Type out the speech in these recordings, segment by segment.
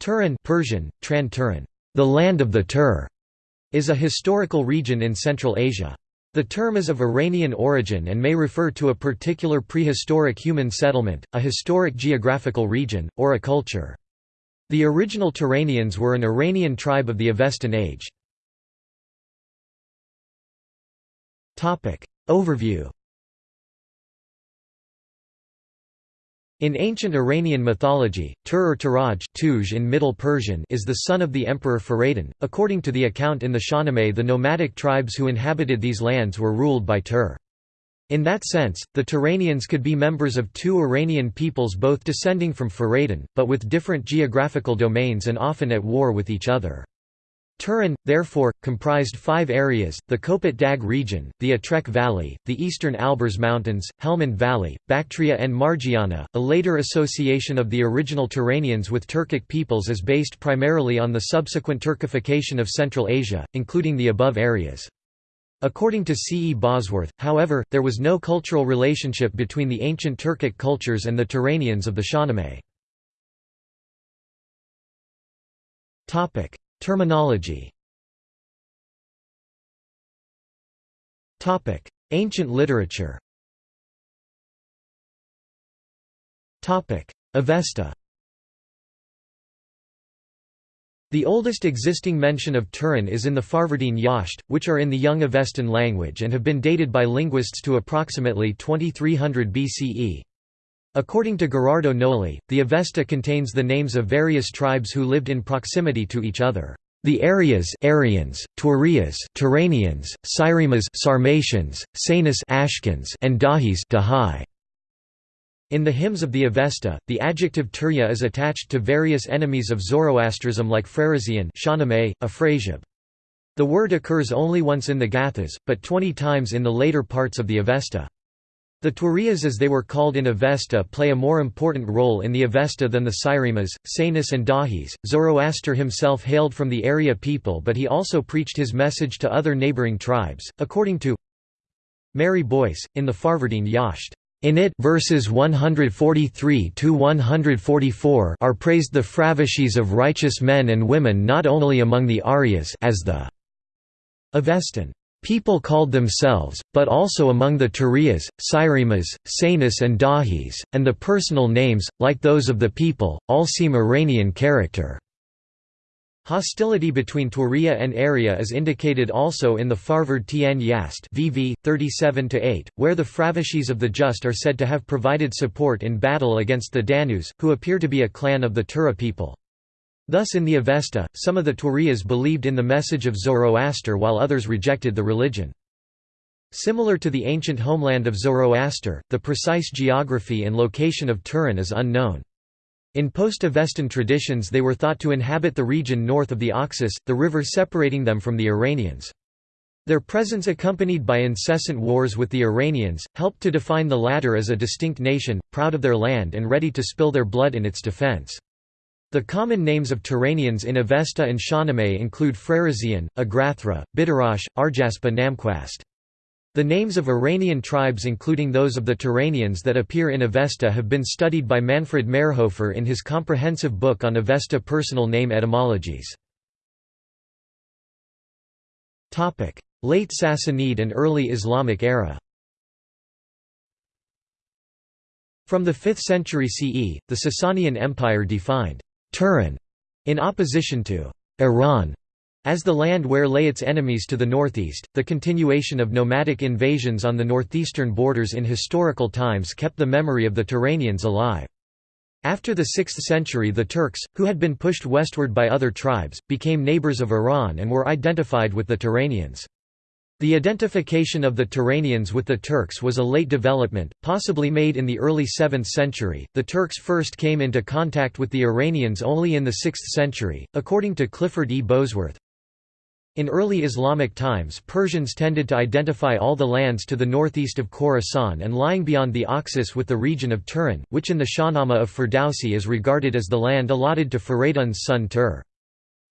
Turan Persian, Tran Turan, the land of the Tur, is a historical region in Central Asia. The term is of Iranian origin and may refer to a particular prehistoric human settlement, a historic geographical region, or a culture. The original Turanians were an Iranian tribe of the Avestan age. Overview In ancient Iranian mythology, Tur or Turaj Tuj in Middle Persian is the son of the emperor Faradin. According to the account in the Shahnameh the nomadic tribes who inhabited these lands were ruled by Tur. In that sense, the Turanians could be members of two Iranian peoples both descending from Faradin, but with different geographical domains and often at war with each other. Turan, therefore, comprised five areas, the Kopet Dag region, the Atrek Valley, the eastern Alborz Mountains, Helmand Valley, Bactria and Margiana. A later association of the original Turanians with Turkic peoples is based primarily on the subsequent Turkification of Central Asia, including the above areas. According to C. E. Bosworth, however, there was no cultural relationship between the ancient Turkic cultures and the Turanians of the Shahnameh. Terminology. Ancient literature. Avesta. The oldest existing mention of Turan is in the Farvardin Yasht, which are in the Young Avestan language and have been dated by linguists to approximately 2300 BCE. According to Gherardo Gnoli, the Avesta contains the names of various tribes who lived in proximity to each other. The Aryas Aryans, Taurias Turanians, Cyrimas Sarmatians, Sanis Ashkans, and Dahis Dahai. In the hymns of the Avesta, the adjective Turya is attached to various enemies of Zoroastrism like Afrasiab. The word occurs only once in the Gathas, but twenty times in the later parts of the Avesta. The Taurias as they were called in Avesta play a more important role in the Avesta than the Cyrimas, Sanis and Dahis. Zoroaster himself hailed from the Arya people but he also preached his message to other neighboring tribes, according to Mary Boyce, in the Farvardin Yasht. In it verses 143 to 144 are praised the fravashis of righteous men and women not only among the Aryas as the Avestan People called themselves, but also among the Turias, Cyrimas, Sanis and Dahis, and the personal names, like those of the people, all seem Iranian character. Hostility between Turiya and Arya is indicated also in the Farvard Yast VV 37-8, where the Fravashis of the Just are said to have provided support in battle against the Danus, who appear to be a clan of the Tura people. Thus in the Avesta, some of the Taurias believed in the message of Zoroaster while others rejected the religion. Similar to the ancient homeland of Zoroaster, the precise geography and location of Turan is unknown. In post-Avestan traditions they were thought to inhabit the region north of the Oxus, the river separating them from the Iranians. Their presence accompanied by incessant wars with the Iranians, helped to define the latter as a distinct nation, proud of their land and ready to spill their blood in its defense. The common names of Turanians in Avesta and Shahnameh include Freresian, Agrathra, Bidarash, Arjaspa Namquast. The names of Iranian tribes including those of the Turanians that appear in Avesta have been studied by Manfred Mayrhofer in his comprehensive book on Avesta personal name etymologies. Late Sassanid and early Islamic era From the 5th century CE, the Sasanian Empire defined Turan, in opposition to Iran, as the land where lay its enemies to the northeast, the continuation of nomadic invasions on the northeastern borders in historical times kept the memory of the Turanians alive. After the 6th century the Turks, who had been pushed westward by other tribes, became neighbors of Iran and were identified with the Turanians. The identification of the Turanians with the Turks was a late development, possibly made in the early 7th century. The Turks first came into contact with the Iranians only in the 6th century, according to Clifford E. Bosworth. In early Islamic times Persians tended to identify all the lands to the northeast of Khorasan and lying beyond the Oxus with the region of Turan, which in the Shahnameh of Ferdowsi is regarded as the land allotted to Faradun's son Tur.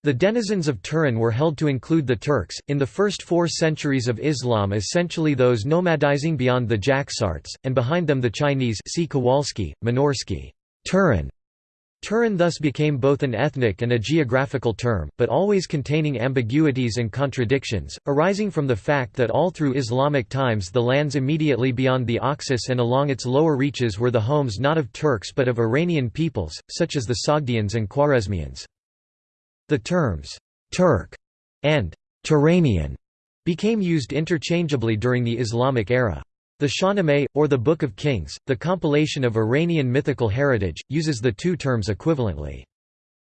The denizens of Turan were held to include the Turks, in the first four centuries of Islam essentially those nomadizing beyond the Jaxartes, and behind them the Chinese see Kowalski, Minorsky. Turan Turan thus became both an ethnic and a geographical term, but always containing ambiguities and contradictions, arising from the fact that all through Islamic times the lands immediately beyond the Oxus and along its lower reaches were the homes not of Turks but of Iranian peoples, such as the Sogdians and Khwarezmians. The terms, ''Turk'' and ''Turanian'' became used interchangeably during the Islamic era. The Shahnameh, or the Book of Kings, the compilation of Iranian mythical heritage, uses the two terms equivalently.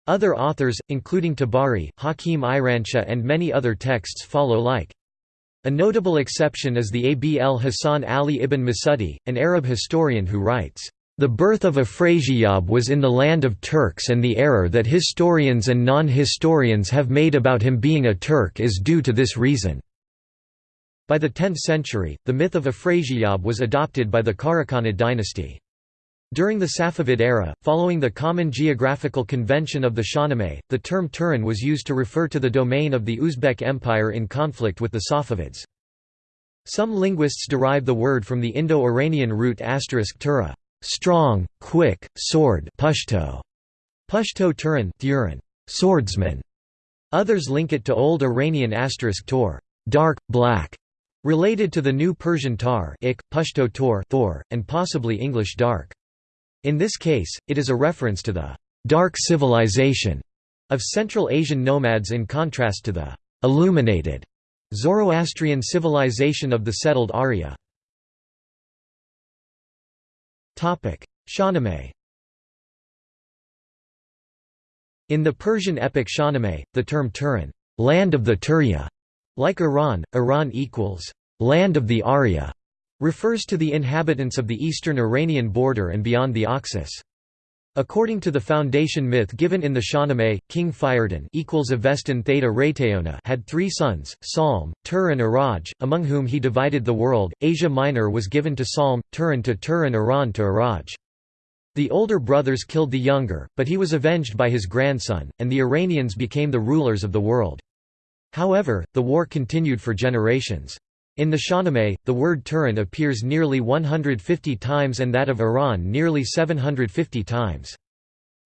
Other authors, including Tabari, Hakim Iranshah and many other texts follow like. A notable exception is the Abl Hasan Ali ibn Masudi, an Arab historian who writes, "...the birth of Afrasiab was in the land of Turks and the error that historians and non-historians have made about him being a Turk is due to this reason." By the 10th century, the myth of Afrasiab was adopted by the Karakhanid dynasty. During the Safavid era, following the common geographical convention of the Shahnameh, the term Turan was used to refer to the domain of the Uzbek Empire in conflict with the Safavids. Some linguists derive the word from the Indo-Iranian root tura, strong, quick, sword Pashto, Pashto Turan, Thuran, swordsman. Others link it to Old Iranian asterisk tor, dark, black, Related to the New Persian tar ik, Pashto tor Thor, and possibly English dark. In this case, it is a reference to the «dark civilization» of Central Asian nomads in contrast to the «illuminated» Zoroastrian civilization of the settled Arya. Shahnameh In the Persian epic Shahnameh, the term Turan land of the Turya", like Iran, Iran equals land of the Arya, refers to the inhabitants of the eastern Iranian border and beyond the Oxus. According to the foundation myth given in the Shahnameh, King Fiyardin equals Avestan Theta Rayteona had three sons, Salm, Tur and Iraj, among whom he divided the world. Asia Minor was given to Salm, Turan to Tur and Iran to Iraj. The older brothers killed the younger, but he was avenged by his grandson, and the Iranians became the rulers of the world. However, the war continued for generations. In the Shahnameh, the word Turan appears nearly 150 times and that of Iran nearly 750 times.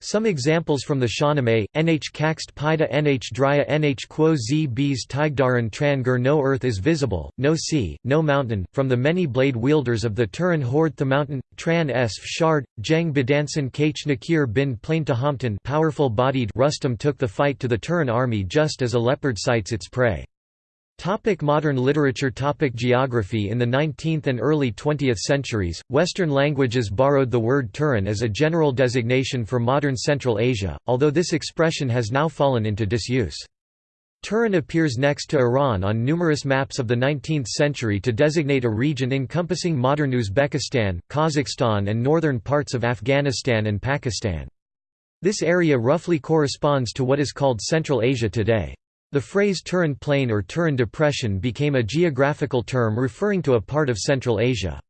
Some examples from the Shahnameh, Nh kaxt Pida Nh Drya Nh Quo Z Bs Tigdaran Trangur No earth is visible, no sea, no mountain, from the many blade wielders of the Turan horde the mountain, Tran Esf Shard, Jeng Bedansan Kach Nakir bin Plain Tahampton powerful bodied Rustum took the fight to the Turan army just as a leopard sights its prey. Topic modern literature Topic Geography In the 19th and early 20th centuries, Western languages borrowed the word Turan as a general designation for modern Central Asia, although this expression has now fallen into disuse. Turan appears next to Iran on numerous maps of the 19th century to designate a region encompassing modern Uzbekistan, Kazakhstan and northern parts of Afghanistan and Pakistan. This area roughly corresponds to what is called Central Asia today. The phrase Turan Plain or Turan Depression became a geographical term referring to a part of Central Asia.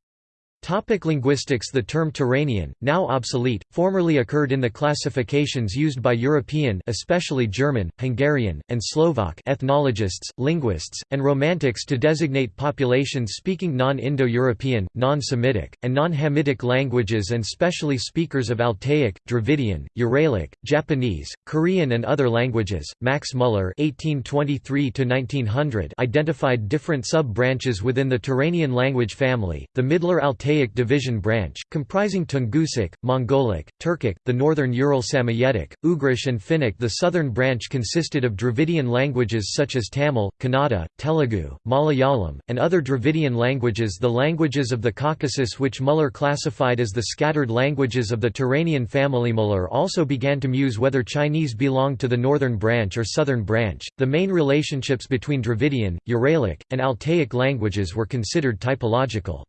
Topic linguistics The term Turanian, now obsolete, formerly occurred in the classifications used by European especially German, Hungarian, and Slovak ethnologists, linguists, and romantics to designate populations speaking non-Indo-European, non-Semitic, and non-Hamitic languages and specially speakers of Altaic, Dravidian, Uralic, Japanese, Korean and other languages. Max Muller (1823–1900) identified different sub-branches within the Turanian language family, the Middler Altaic Altaic division branch, comprising Tungusic, Mongolic, Turkic, the northern Ural Samoyedic, Ugrish and Finnic The southern branch consisted of Dravidian languages such as Tamil, Kannada, Telugu, Malayalam, and other Dravidian languages The languages of the Caucasus which Muller classified as the scattered languages of the Turanian family Muller also began to muse whether Chinese belonged to the northern branch or southern branch. The main relationships between Dravidian, Uralic, and Altaic languages were considered typological.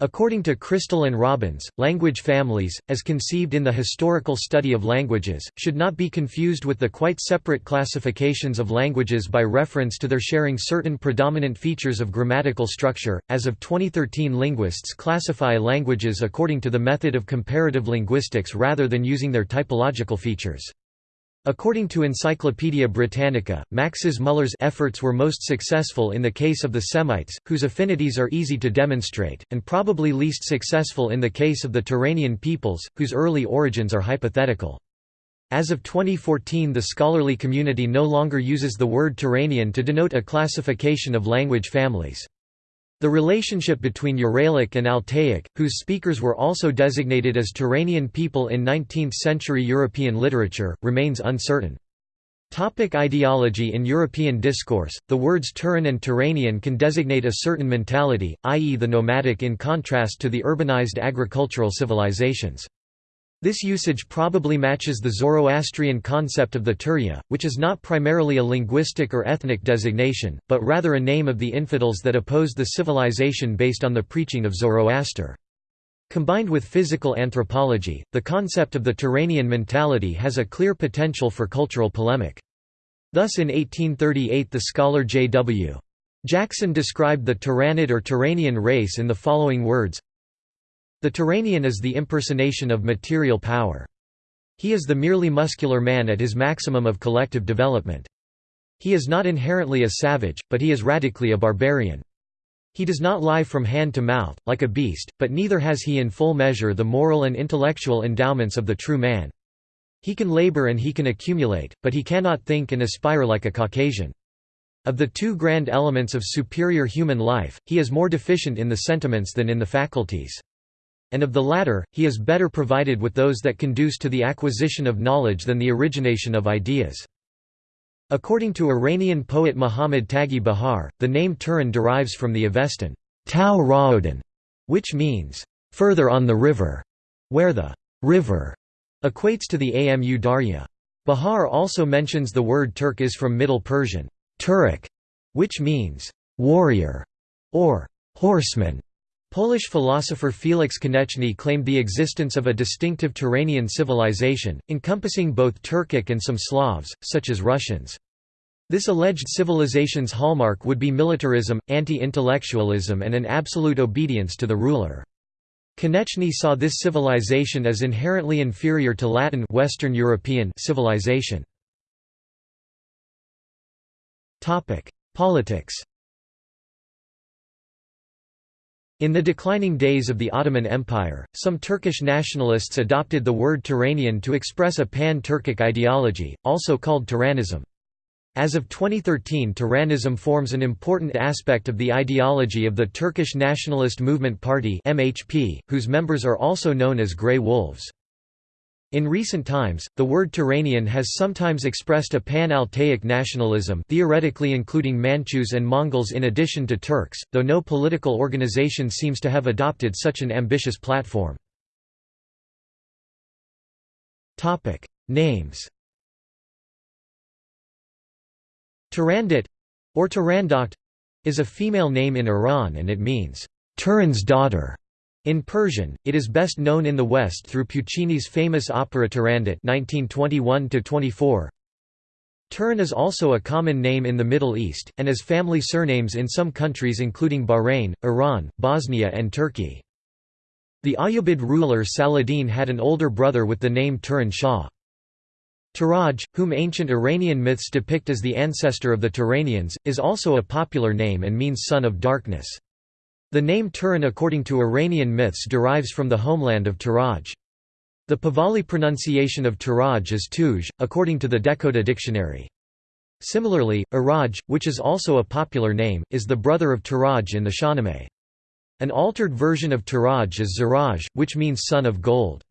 According to Crystal and Robins, language families, as conceived in the historical study of languages, should not be confused with the quite separate classifications of languages by reference to their sharing certain predominant features of grammatical structure. As of 2013, linguists classify languages according to the method of comparative linguistics rather than using their typological features. According to Encyclopaedia Britannica, Max's Muller's efforts were most successful in the case of the Semites, whose affinities are easy to demonstrate, and probably least successful in the case of the Turanian peoples, whose early origins are hypothetical. As of 2014 the scholarly community no longer uses the word Turanian to denote a classification of language families. The relationship between Uralic and Altaic, whose speakers were also designated as Turanian people in 19th-century European literature, remains uncertain. Topic ideology In European discourse, the words Turan and Turanian can designate a certain mentality, i.e. the nomadic in contrast to the urbanized agricultural civilizations. This usage probably matches the Zoroastrian concept of the Turya, which is not primarily a linguistic or ethnic designation, but rather a name of the infidels that opposed the civilization based on the preaching of Zoroaster. Combined with physical anthropology, the concept of the Turanian mentality has a clear potential for cultural polemic. Thus in 1838 the scholar J.W. Jackson described the Turanid or Turanian race in the following words the Turanian is the impersonation of material power. He is the merely muscular man at his maximum of collective development. He is not inherently a savage, but he is radically a barbarian. He does not lie from hand to mouth, like a beast, but neither has he in full measure the moral and intellectual endowments of the true man. He can labor and he can accumulate, but he cannot think and aspire like a Caucasian. Of the two grand elements of superior human life, he is more deficient in the sentiments than in the faculties and of the latter, he is better provided with those that conduce to the acquisition of knowledge than the origination of ideas. According to Iranian poet Muhammad Taghi Bahar, the name Turan derives from the Avestan Tau Ra'odan, which means, further on the river, where the river equates to the Amu Darya. Bahar also mentions the word Turk is from Middle Persian, Turek, which means, warrior, or horseman. Polish philosopher Felix Koneczny claimed the existence of a distinctive Turanian civilization, encompassing both Turkic and some Slavs, such as Russians. This alleged civilization's hallmark would be militarism, anti-intellectualism and an absolute obedience to the ruler. Koneczny saw this civilization as inherently inferior to Latin Western European civilization. Politics In the declining days of the Ottoman Empire, some Turkish nationalists adopted the word Turanian to express a pan-Turkic ideology, also called Turanism. As of 2013 Turanism forms an important aspect of the ideology of the Turkish Nationalist Movement Party MHP, whose members are also known as Grey Wolves. In recent times, the word Turanian has sometimes expressed a pan-Altaic nationalism theoretically including Manchus and Mongols in addition to Turks, though no political organization seems to have adopted such an ambitious platform. Names Turandot, or Turandot, is a female name in Iran and it means, Turan's daughter. In Persian, it is best known in the West through Puccini's famous opera Turandot 1921 Turan is also a common name in the Middle East, and as family surnames in some countries including Bahrain, Iran, Bosnia and Turkey. The Ayyubid ruler Saladin had an older brother with the name Turan Shah. Turaj, whom ancient Iranian myths depict as the ancestor of the Turanians, is also a popular name and means son of darkness. The name Turan according to Iranian myths derives from the homeland of Turaj. The Pahlavi pronunciation of Turaj is Tuj, according to the Dehkhoda Dictionary. Similarly, Iraj, which is also a popular name, is the brother of Turaj in the Shahnameh. An altered version of Turaj is Ziraj, which means son of gold.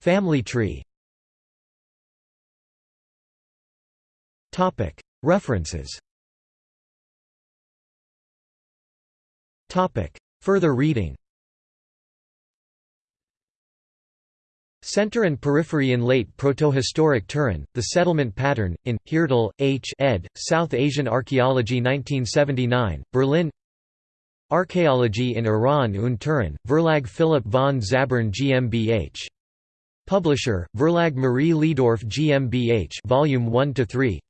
Family tree References Further reading Center and Periphery in Late Protohistoric Turan, The Settlement Pattern, in, Heerdal, H. ed., South Asian Archaeology 1979, Berlin Archaeology in Iran und Turan, Verlag Philipp von Zabern GmbH. Publisher, Verlag Marie Leidorf GmbH Volume 1–3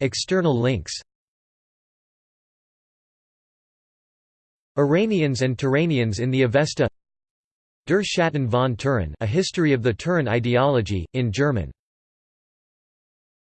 External links Iranians and Turanians in the Avesta Der Schatten von Turan A History of the Turan Ideology, in German